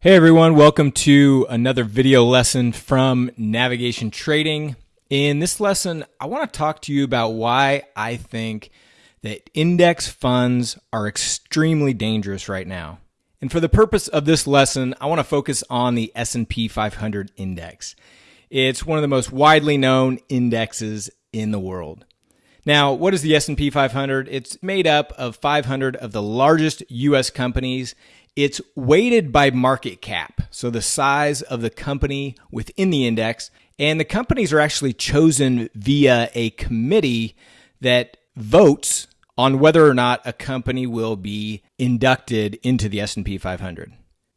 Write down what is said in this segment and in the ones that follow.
Hey everyone, welcome to another video lesson from Navigation Trading. In this lesson, I want to talk to you about why I think that index funds are extremely dangerous right now. And for the purpose of this lesson, I want to focus on the S&P 500 index. It's one of the most widely known indexes in the world. Now, what is the S&P 500? It's made up of 500 of the largest US companies it's weighted by market cap, so the size of the company within the index. And the companies are actually chosen via a committee that votes on whether or not a company will be inducted into the S&P 500.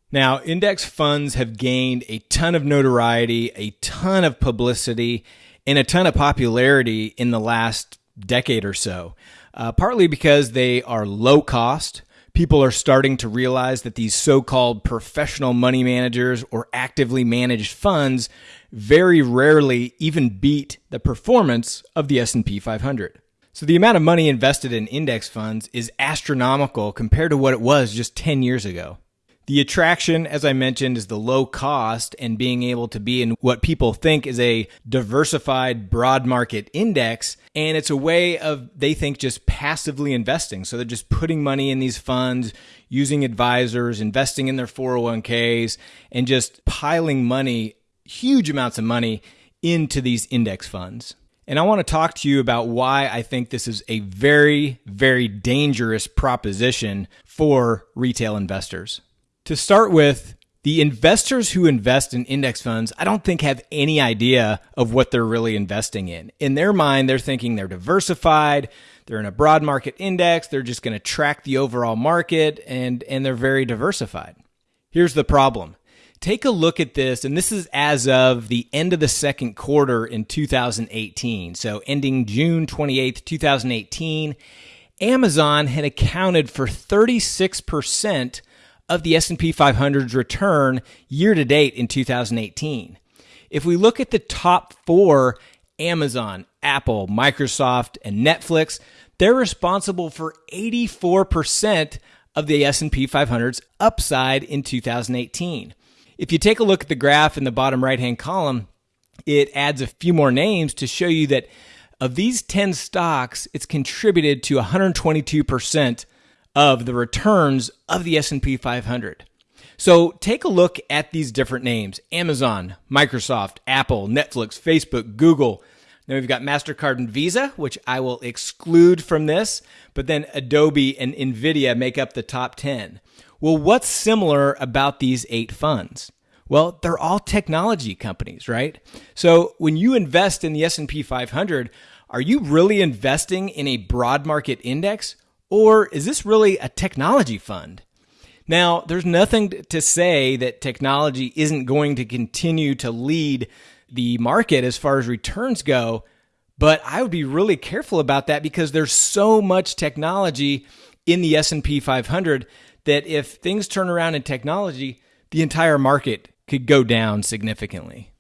Now, index funds have gained a ton of notoriety, a ton of publicity, and a ton of popularity in the last decade or so, uh, partly because they are low cost people are starting to realize that these so-called professional money managers or actively managed funds very rarely even beat the performance of the S&P 500. So the amount of money invested in index funds is astronomical compared to what it was just 10 years ago. The attraction, as I mentioned, is the low cost and being able to be in what people think is a diversified broad market index. And it's a way of, they think, just passively investing. So they're just putting money in these funds, using advisors, investing in their 401ks, and just piling money, huge amounts of money, into these index funds. And I want to talk to you about why I think this is a very, very dangerous proposition for retail investors. To start with, the investors who invest in index funds, I don't think have any idea of what they're really investing in. In their mind, they're thinking they're diversified, they're in a broad market index, they're just going to track the overall market and and they're very diversified. Here's the problem. Take a look at this and this is as of the end of the second quarter in 2018. So ending June 28th, 2018, Amazon had accounted for 36% of the S&P 500's return year to date in 2018. If we look at the top 4, Amazon, Apple, Microsoft, and Netflix, they're responsible for 84% of the S&P 500's upside in 2018. If you take a look at the graph in the bottom right-hand column, it adds a few more names to show you that of these 10 stocks, it's contributed to 122% of the returns of the S&P 500. So take a look at these different names. Amazon, Microsoft, Apple, Netflix, Facebook, Google. Then we've got MasterCard and Visa, which I will exclude from this, but then Adobe and Nvidia make up the top 10. Well, what's similar about these eight funds? Well, they're all technology companies, right? So when you invest in the S&P 500, are you really investing in a broad market index or is this really a technology fund? Now, there's nothing to say that technology isn't going to continue to lead the market as far as returns go, but I would be really careful about that because there's so much technology in the S&P 500 that if things turn around in technology, the entire market could go down significantly.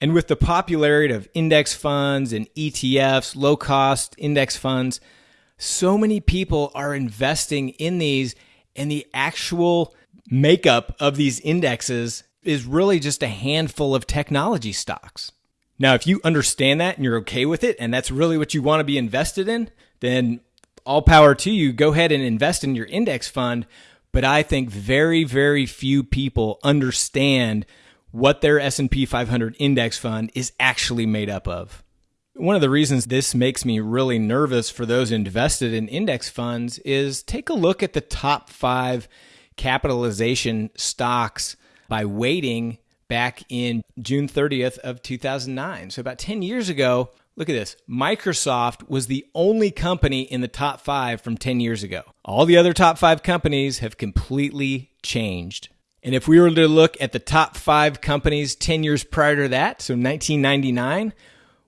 And with the popularity of index funds and ETFs, low cost index funds, so many people are investing in these and the actual makeup of these indexes is really just a handful of technology stocks. Now, if you understand that and you're okay with it, and that's really what you want to be invested in, then all power to you. Go ahead and invest in your index fund. But I think very, very few people understand what their S&P 500 index fund is actually made up of. One of the reasons this makes me really nervous for those invested in index funds is take a look at the top five capitalization stocks by weighting back in June 30th of 2009. So about 10 years ago, look at this. Microsoft was the only company in the top 5 from 10 years ago. All the other top 5 companies have completely changed. And if we were to look at the top 5 companies 10 years prior to that, so 1999,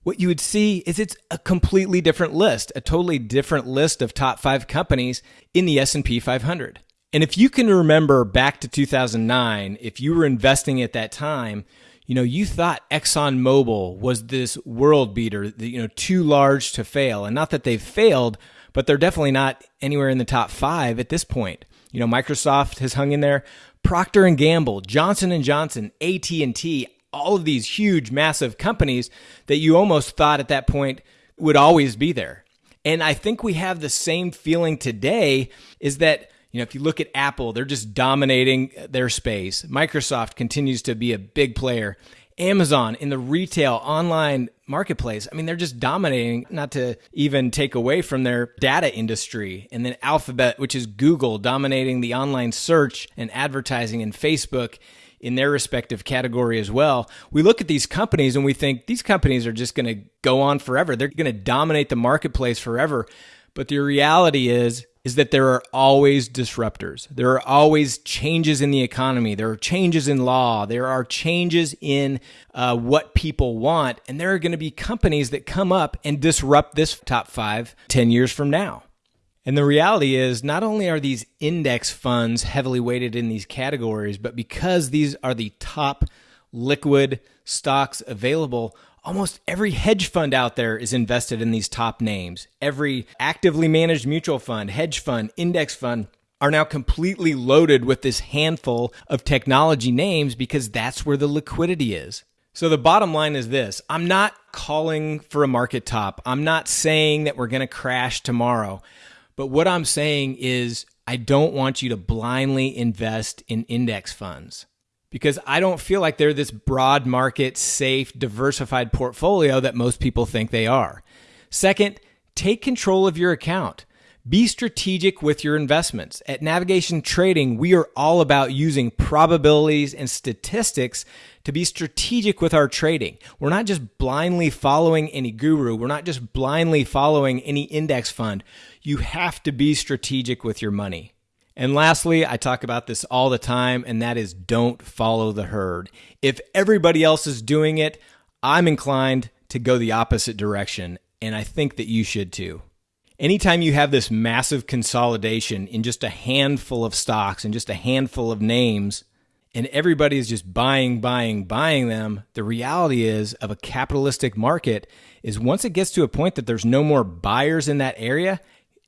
what you would see is it's a completely different list, a totally different list of top 5 companies in the S&P 500. And if you can remember back to 2009, if you were investing at that time, you know, you thought ExxonMobil was this world beater, you know, too large to fail. And not that they've failed, but they're definitely not anywhere in the top 5 at this point. You know, Microsoft has hung in there. Procter and Gamble, Johnson and Johnson, AT&T, all of these huge massive companies that you almost thought at that point would always be there. And I think we have the same feeling today is that you know, if you look at Apple, they're just dominating their space. Microsoft continues to be a big player. Amazon in the retail online marketplace. I mean, they're just dominating, not to even take away from their data industry. And then Alphabet, which is Google, dominating the online search and advertising, and Facebook in their respective category as well. We look at these companies and we think these companies are just going to go on forever. They're going to dominate the marketplace forever. But the reality is is that there are always disruptors. There are always changes in the economy. There are changes in law. There are changes in uh, what people want. And there are going to be companies that come up and disrupt this top five 10 years from now. And the reality is, not only are these index funds heavily weighted in these categories, but because these are the top liquid stocks available, Almost every hedge fund out there is invested in these top names. Every actively managed mutual fund, hedge fund, index fund are now completely loaded with this handful of technology names because that's where the liquidity is. So the bottom line is this I'm not calling for a market top. I'm not saying that we're going to crash tomorrow. But what I'm saying is, I don't want you to blindly invest in index funds because I don't feel like they're this broad market, safe, diversified portfolio that most people think they are. Second, take control of your account. Be strategic with your investments. At Navigation Trading, we are all about using probabilities and statistics to be strategic with our trading. We're not just blindly following any guru. We're not just blindly following any index fund. You have to be strategic with your money. And lastly, I talk about this all the time, and that is don't follow the herd. If everybody else is doing it, I'm inclined to go the opposite direction, and I think that you should too. Anytime you have this massive consolidation in just a handful of stocks and just a handful of names, and everybody is just buying, buying, buying them, the reality is of a capitalistic market is once it gets to a point that there's no more buyers in that area,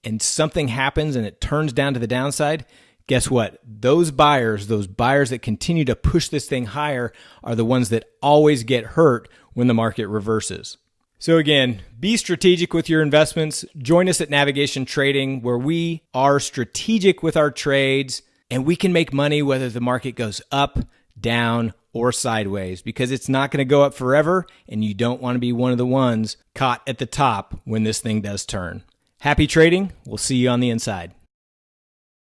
and something happens and it turns down to the downside, guess what? Those buyers, those buyers that continue to push this thing higher, are the ones that always get hurt when the market reverses. So, again, be strategic with your investments. Join us at Navigation Trading, where we are strategic with our trades and we can make money whether the market goes up, down, or sideways because it's not going to go up forever and you don't want to be one of the ones caught at the top when this thing does turn. Happy trading. We'll see you on the inside.